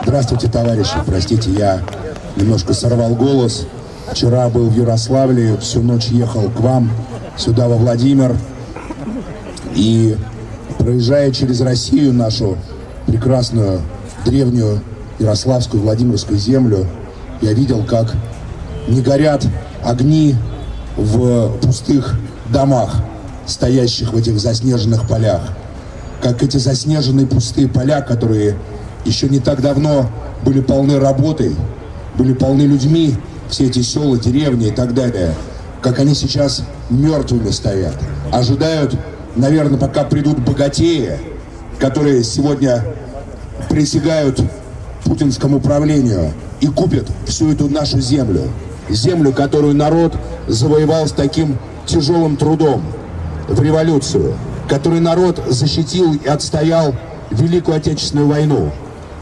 Здравствуйте, товарищи. Простите, я немножко сорвал голос. Вчера был в Ярославле, всю ночь ехал к вам, сюда, во Владимир. И проезжая через Россию, нашу прекрасную, древнюю Ярославскую, Владимирскую землю, я видел, как не горят огни в пустых домах, стоящих в этих заснеженных полях. Как эти заснеженные пустые поля, которые еще не так давно были полны работой, были полны людьми, все эти села, деревни и так далее, как они сейчас мертвыми стоят, ожидают, наверное, пока придут богатеи, которые сегодня присягают путинскому правлению и купят всю эту нашу землю. Землю, которую народ завоевал с таким тяжелым трудом. В революцию, который народ защитил и отстоял Великую Отечественную войну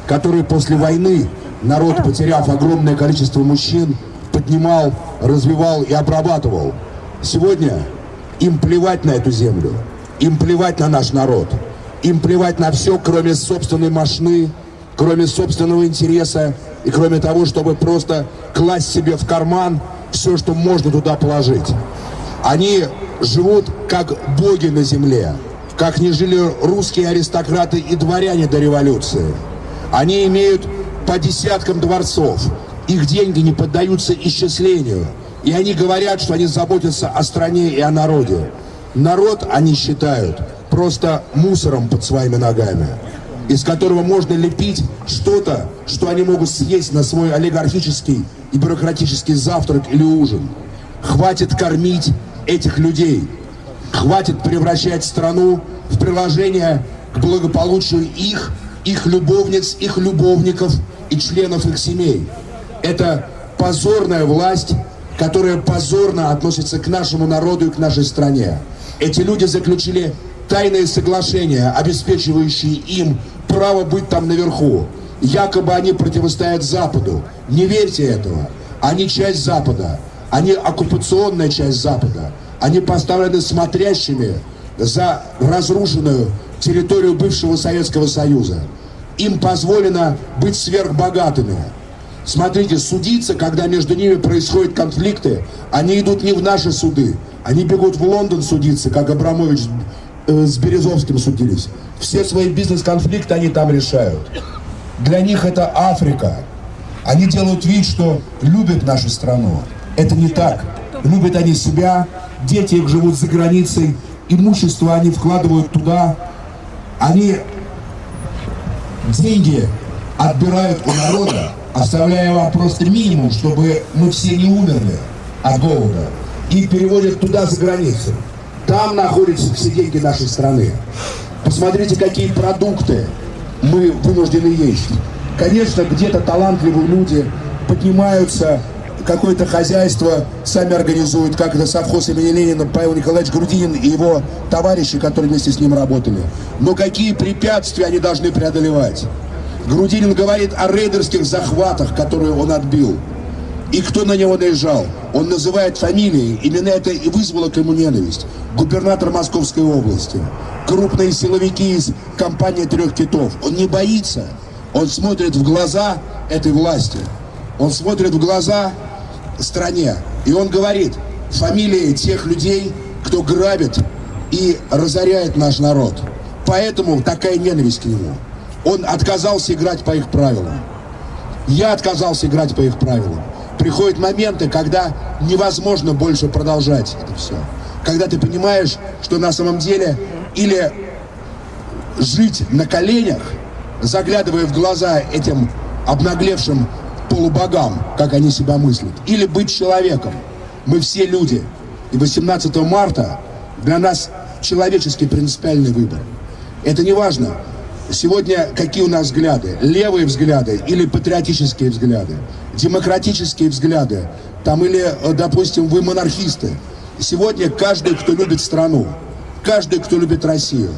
который после войны народ, потеряв огромное количество мужчин, поднимал, развивал и обрабатывал. Сегодня им плевать на эту землю, им плевать на наш народ, им плевать на все, кроме собственной машины, кроме собственного интереса и кроме того, чтобы просто класть себе в карман все, что можно туда положить. Они живут как боги на земле, как не жили русские аристократы и дворяне до революции. Они имеют по десяткам дворцов. Их деньги не поддаются исчислению. И они говорят, что они заботятся о стране и о народе. Народ, они считают, просто мусором под своими ногами, из которого можно лепить что-то, что они могут съесть на свой олигархический и бюрократический завтрак или ужин. Хватит кормить этих людей. Хватит превращать страну в приложение к благополучию их их любовниц, их любовников и членов их семей. Это позорная власть, которая позорно относится к нашему народу и к нашей стране. Эти люди заключили тайные соглашения, обеспечивающие им право быть там наверху. Якобы они противостоят Западу. Не верьте этого. Они часть Запада. Они оккупационная часть Запада. Они поставлены смотрящими за разрушенную территорию бывшего Советского Союза. Им позволено быть сверхбогатыми. Смотрите, судиться, когда между ними происходят конфликты, они идут не в наши суды, они бегут в Лондон судиться, как Абрамович э, с Березовским судились. Все свои бизнес-конфликты они там решают. Для них это Африка. Они делают вид, что любят нашу страну. Это не так. Любят они себя, дети их живут за границей, имущество они вкладывают туда, они деньги отбирают у народа, оставляя вам просто минимум, чтобы мы все не умерли от голода, и переводят туда, за границу. Там находятся все деньги нашей страны. Посмотрите, какие продукты мы вынуждены есть. Конечно, где-то талантливые люди поднимаются какое-то хозяйство сами организуют, как это совхоз имени Ленина, Павел Николаевич Грудинин и его товарищи, которые вместе с ним работали. Но какие препятствия они должны преодолевать? Грудинин говорит о рейдерских захватах, которые он отбил. И кто на него наезжал? Он называет фамилии. Именно это и вызвало к нему ненависть. Губернатор Московской области. Крупные силовики из компании «Трех китов». Он не боится. Он смотрит в глаза этой власти. Он смотрит в глаза стране. И он говорит фамилии тех людей, кто грабит и разоряет наш народ. Поэтому такая ненависть к нему. Он отказался играть по их правилам. Я отказался играть по их правилам. Приходят моменты, когда невозможно больше продолжать это все. Когда ты понимаешь, что на самом деле или жить на коленях, заглядывая в глаза этим обнаглевшим полубогам, как они себя мыслят, или быть человеком. Мы все люди. И 18 марта для нас человеческий принципиальный выбор. Это не важно, сегодня какие у нас взгляды, левые взгляды или патриотические взгляды, демократические взгляды, там или, э, допустим, вы монархисты. Сегодня каждый, кто любит страну, каждый, кто любит Россию,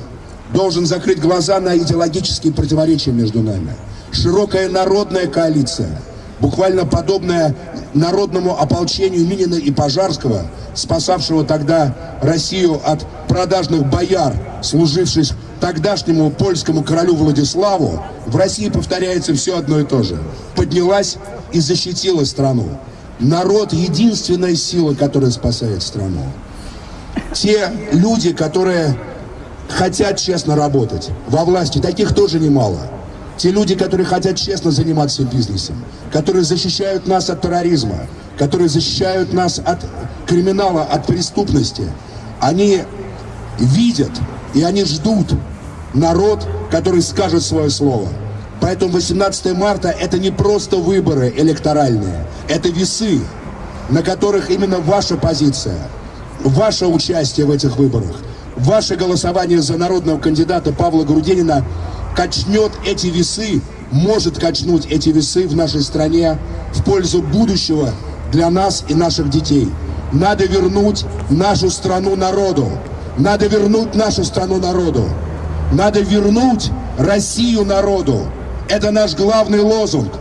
должен закрыть глаза на идеологические противоречия между нами. Широкая народная коалиция – буквально подобное народному ополчению Минина и Пожарского, спасавшего тогда Россию от продажных бояр, служивших тогдашнему польскому королю Владиславу, в России повторяется все одно и то же. Поднялась и защитила страну. Народ — единственная сила, которая спасает страну. Те люди, которые хотят честно работать во власти, таких тоже немало. Те люди, которые хотят честно заниматься бизнесом, которые защищают нас от терроризма, которые защищают нас от криминала, от преступности, они видят и они ждут народ, который скажет свое слово. Поэтому 18 марта это не просто выборы электоральные, это весы, на которых именно ваша позиция, ваше участие в этих выборах, ваше голосование за народного кандидата Павла Грудинина качнет эти весы, может качнуть эти весы в нашей стране в пользу будущего для нас и наших детей. Надо вернуть нашу страну народу. Надо вернуть нашу страну народу. Надо вернуть Россию народу. Это наш главный лозунг.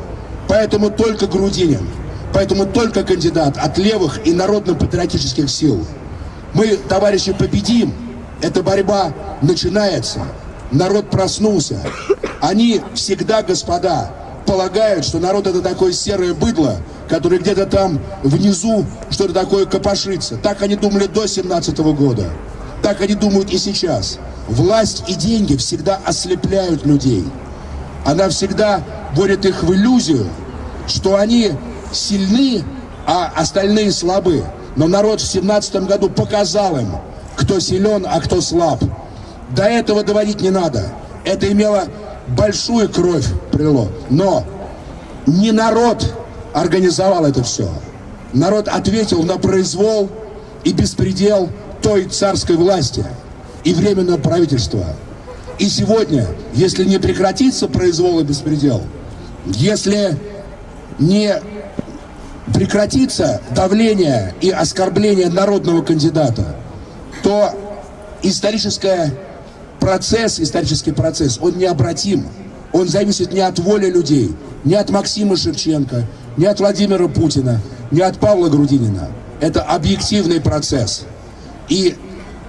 Поэтому только Грудинин. Поэтому только кандидат от левых и народно-патриотических сил. Мы, товарищи, победим. Эта борьба начинается. Народ проснулся. Они всегда, господа, полагают, что народ это такое серое быдло, которое где-то там внизу что-то такое копошится. Так они думали до 17 -го года. Так они думают и сейчас. Власть и деньги всегда ослепляют людей. Она всегда вводит их в иллюзию, что они сильны, а остальные слабы. Но народ в 17 году показал им, кто силен, а кто слаб. До этого доводить не надо. Это имело большую кровь прило. Но не народ организовал это все. Народ ответил на произвол и беспредел той царской власти и временное правительство. И сегодня, если не прекратится произвол и беспредел, если не прекратится давление и оскорбление народного кандидата, то исторический процесс, исторический процесс, он необратим. Он зависит не от воли людей, не от Максима Шевченко, не от Владимира Путина, не от Павла Грудинина. Это объективный процесс. И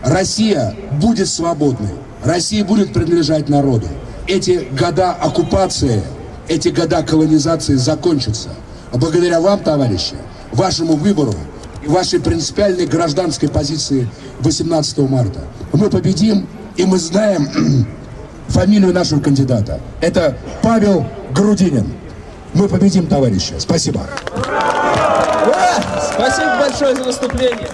Россия будет свободной. Россия будет принадлежать народу. Эти года оккупации, эти года колонизации закончатся. А благодаря вам, товарищи, вашему выбору и вашей принципиальной гражданской позиции 18 марта мы победим, и мы знаем фамилию нашего кандидата. Это Павел Грудинин. Мы победим, товарищи. Спасибо. Ура! Спасибо большое за выступление.